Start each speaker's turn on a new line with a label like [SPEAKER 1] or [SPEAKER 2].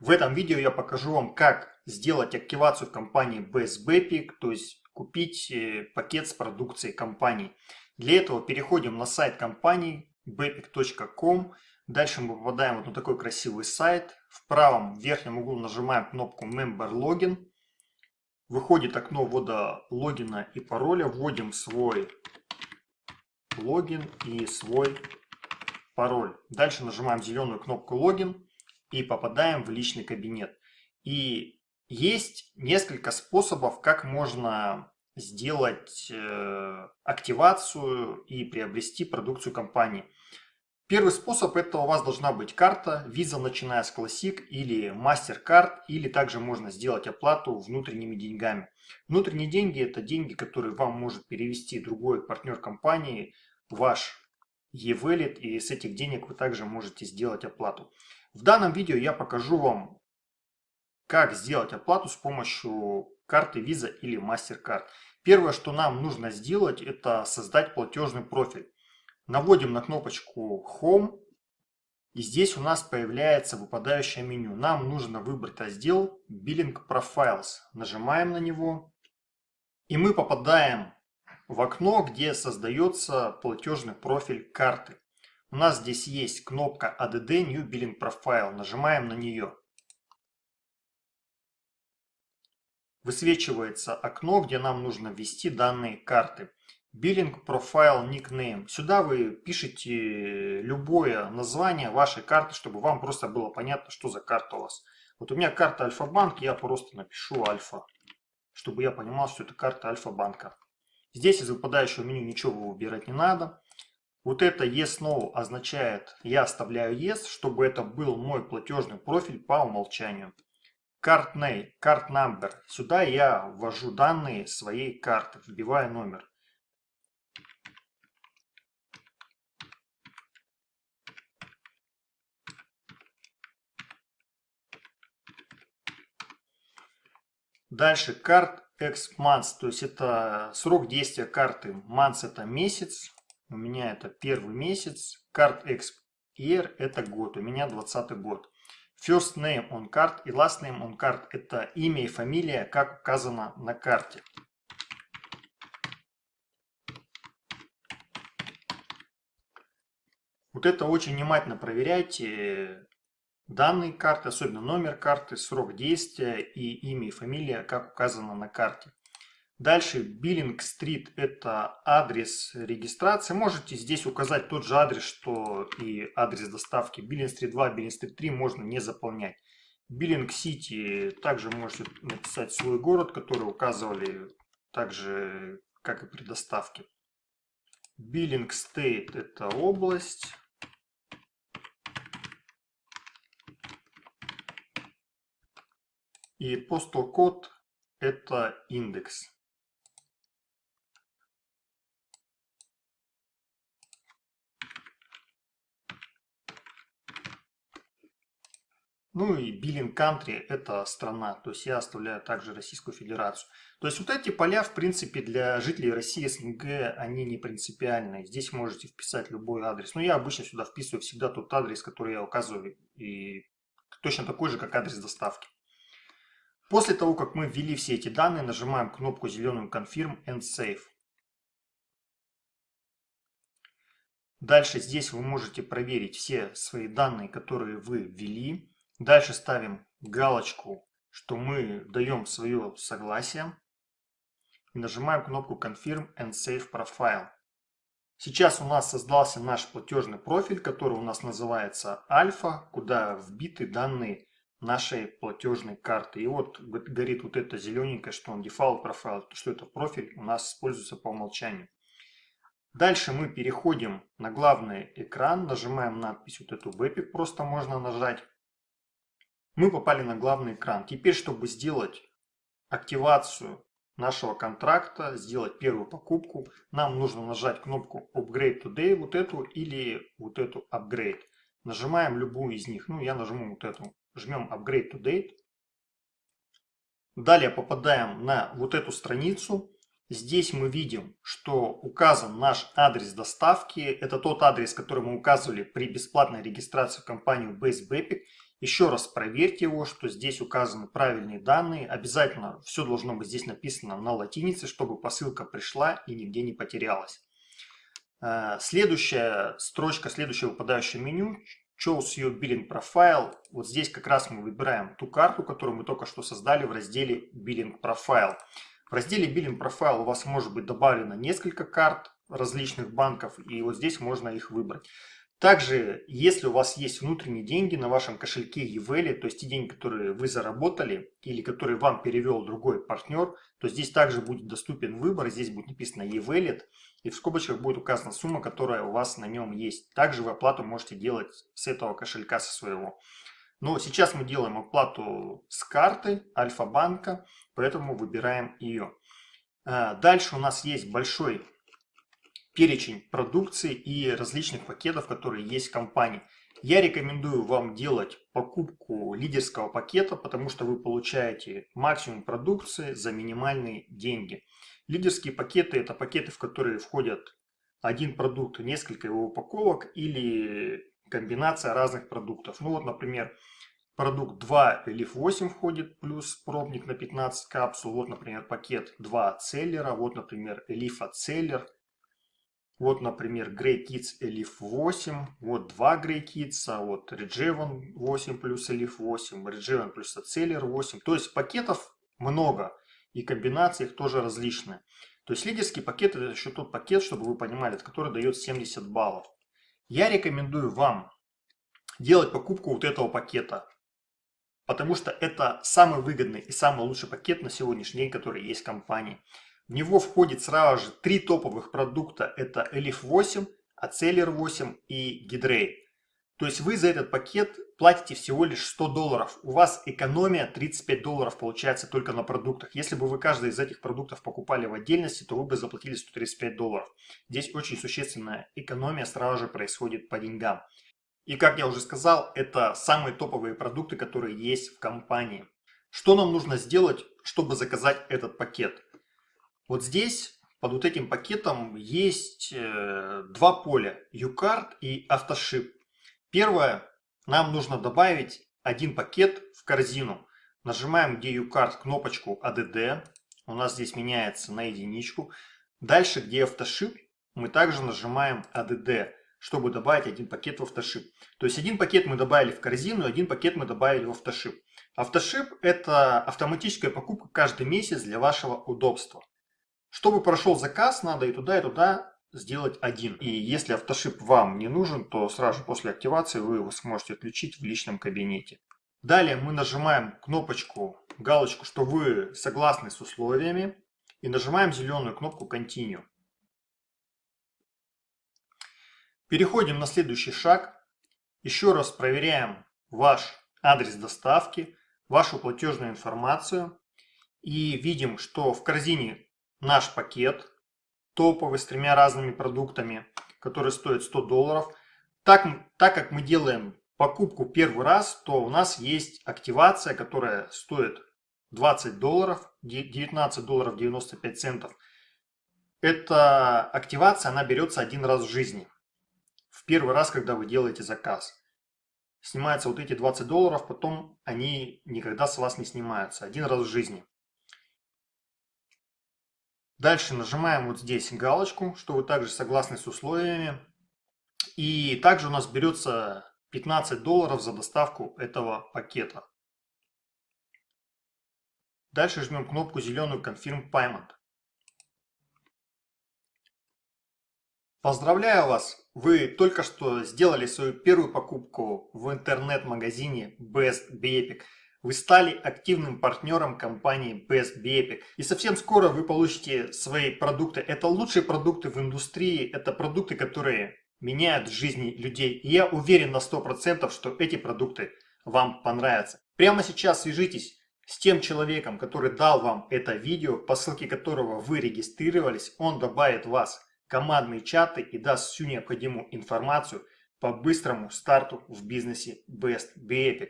[SPEAKER 1] В этом видео я покажу вам, как сделать активацию в компании Best Bepic, то есть купить э, пакет с продукцией компании. Для этого переходим на сайт компании bepic.com. Дальше мы попадаем вот на такой красивый сайт. В правом верхнем углу нажимаем кнопку Member Login. Выходит окно ввода логина и пароля. Вводим свой логин и свой пароль. Дальше нажимаем зеленую кнопку логин и попадаем в личный кабинет. И есть несколько способов, как можно сделать э, активацию и приобрести продукцию компании. Первый способ это у вас должна быть карта Visa, начиная с Classic или MasterCard, или также можно сделать оплату внутренними деньгами. Внутренние деньги это деньги, которые вам может перевести другой партнер компании, ваш e-wallet, и с этих денег вы также можете сделать оплату. В данном видео я покажу вам, как сделать оплату с помощью карты Visa или MasterCard. Первое, что нам нужно сделать, это создать платежный профиль. Наводим на кнопочку Home. И здесь у нас появляется выпадающее меню. Нам нужно выбрать раздел Billing Profiles. Нажимаем на него. И мы попадаем в окно, где создается платежный профиль карты. У нас здесь есть кнопка ADD New Billing Profile. Нажимаем на нее. Высвечивается окно, где нам нужно ввести данные карты. Billing Profile Nickname. Сюда вы пишете любое название вашей карты, чтобы вам просто было понятно, что за карта у вас. Вот у меня карта Альфа-банк, я просто напишу Альфа, чтобы я понимал, что это карта Альфа-банка. Здесь из выпадающего меню ничего выбирать не надо. Вот это Yes No означает, я оставляю Yes, чтобы это был мой платежный профиль по умолчанию. Card Name, Card Number. Сюда я ввожу данные своей карты, вбиваю номер. Дальше Card X Months, то есть это срок действия карты. Months это месяц, у меня это первый месяц. Card Year это год, у меня 20 год. First name on card и last name on card это имя и фамилия, как указано на карте. Вот это очень внимательно проверяйте. Данные карты, особенно номер карты, срок действия и имя и фамилия, как указано на карте. Дальше Billing Street – это адрес регистрации. Можете здесь указать тот же адрес, что и адрес доставки. Billing Street 2, Billing Street 3 можно не заполнять. Billing City также можете написать свой город, который указывали также, как и при доставке. Биллинг Стейт – это область. И Postal Code – это индекс. Ну и Billing Country – это страна, то есть я оставляю также Российскую Федерацию. То есть вот эти поля, в принципе, для жителей России, СНГ, они не принципиальные. Здесь можете вписать любой адрес. Но я обычно сюда вписываю всегда тот адрес, который я указываю, и точно такой же, как адрес доставки. После того, как мы ввели все эти данные, нажимаем кнопку зеленую Confirm and Save. Дальше здесь вы можете проверить все свои данные, которые вы ввели. Дальше ставим галочку, что мы даем свое согласие. И нажимаем кнопку Confirm and Save Profile. Сейчас у нас создался наш платежный профиль, который у нас называется Альфа, куда вбиты данные нашей платежной карты. И вот горит вот это зелененькое, что он default profile, что это профиль у нас используется по умолчанию. Дальше мы переходим на главный экран, нажимаем надпись вот эту Bepic, просто можно нажать. Мы попали на главный экран. Теперь, чтобы сделать активацию нашего контракта, сделать первую покупку, нам нужно нажать кнопку Upgrade Today, вот эту или вот эту Upgrade. Нажимаем любую из них. Ну, я нажму вот эту жмем Upgrade to Date. Далее попадаем на вот эту страницу. Здесь мы видим, что указан наш адрес доставки. Это тот адрес, который мы указывали при бесплатной регистрации в компанию Base. Еще раз проверьте его, что здесь указаны правильные данные. Обязательно все должно быть здесь написано на латинице, чтобы посылка пришла и нигде не потерялась. Э, следующая строчка, следующее выпадающее меню Choose Your Billing Profile. Вот здесь как раз мы выбираем ту карту, которую мы только что создали в разделе Billing Profile. В разделе Billing Profile у вас может быть добавлено несколько карт различных банков, и вот здесь можно их выбрать. Также, если у вас есть внутренние деньги на вашем кошельке EVELI, то есть те деньги, которые вы заработали или которые вам перевел другой партнер, то здесь также будет доступен выбор, здесь будет написано EVELIT, и в скобочках будет указана сумма, которая у вас на нем есть. Также вы оплату можете делать с этого кошелька, со своего. Но сейчас мы делаем оплату с карты Альфа-банка, поэтому выбираем ее. А, дальше у нас есть большой перечень продукции и различных пакетов, которые есть в компании. Я рекомендую вам делать покупку лидерского пакета, потому что вы получаете максимум продукции за минимальные деньги. Лидерские пакеты – это пакеты, в которые входят один продукт, несколько его упаковок или комбинация разных продуктов. Ну вот, например, продукт 2 Leaf 8 входит, плюс пробник на 15 капсул. Вот, например, пакет 2 целлера. Вот, например, Leaf целлер – вот, например, Grey Kids Elif 8, вот два Grey Kids, а вот Regeven 8 плюс Elif 8, Regeven плюс Acceler 8. То есть пакетов много и комбинации их тоже различные. То есть лидерский пакет это еще тот пакет, чтобы вы понимали, который дает 70 баллов. Я рекомендую вам делать покупку вот этого пакета, потому что это самый выгодный и самый лучший пакет на сегодняшний день, который есть в компании. В него входит сразу же три топовых продукта. Это Elif 8, Aceler 8 и Gidray. То есть вы за этот пакет платите всего лишь 100 долларов. У вас экономия 35 долларов получается только на продуктах. Если бы вы каждый из этих продуктов покупали в отдельности, то вы бы заплатили 135 долларов. Здесь очень существенная экономия сразу же происходит по деньгам. И как я уже сказал, это самые топовые продукты, которые есть в компании. Что нам нужно сделать, чтобы заказать этот пакет? Вот здесь под вот этим пакетом есть э, два поля, UCART и AutoShip. Первое, нам нужно добавить один пакет в корзину. Нажимаем где UCART кнопочку ADD, у нас здесь меняется на единичку. Дальше, где AutoShip, мы также нажимаем ADD, чтобы добавить один пакет в AutoShip. То есть один пакет мы добавили в корзину, один пакет мы добавили в AutoShip. AutoShip это автоматическая покупка каждый месяц для вашего удобства. Чтобы прошел заказ, надо и туда, и туда сделать один. И если автошип вам не нужен, то сразу после активации вы его сможете отключить в личном кабинете. Далее мы нажимаем кнопочку, галочку, что вы согласны с условиями. И нажимаем зеленую кнопку Continue. Переходим на следующий шаг. Еще раз проверяем ваш адрес доставки, вашу платежную информацию. И видим, что в корзине наш пакет топовый с тремя разными продуктами, который стоит 100 долларов. Так, так как мы делаем покупку первый раз, то у нас есть активация, которая стоит 20 долларов, 19 долларов 95 центов. Эта активация, она берется один раз в жизни. В первый раз, когда вы делаете заказ. Снимаются вот эти 20 долларов, потом они никогда с вас не снимаются. Один раз в жизни. Дальше нажимаем вот здесь галочку, что вы также согласны с условиями. И также у нас берется 15 долларов за доставку этого пакета. Дальше жмем кнопку зеленую Confirm Payment. Поздравляю вас! Вы только что сделали свою первую покупку в интернет-магазине Best Bepic. Вы стали активным партнером компании Best Bepic. И совсем скоро вы получите свои продукты. Это лучшие продукты в индустрии. Это продукты, которые меняют жизни людей. И я уверен на 100%, что эти продукты вам понравятся. Прямо сейчас свяжитесь с тем человеком, который дал вам это видео, по ссылке которого вы регистрировались. Он добавит вас в командные чаты и даст всю необходимую информацию по быстрому старту в бизнесе Best Bepic.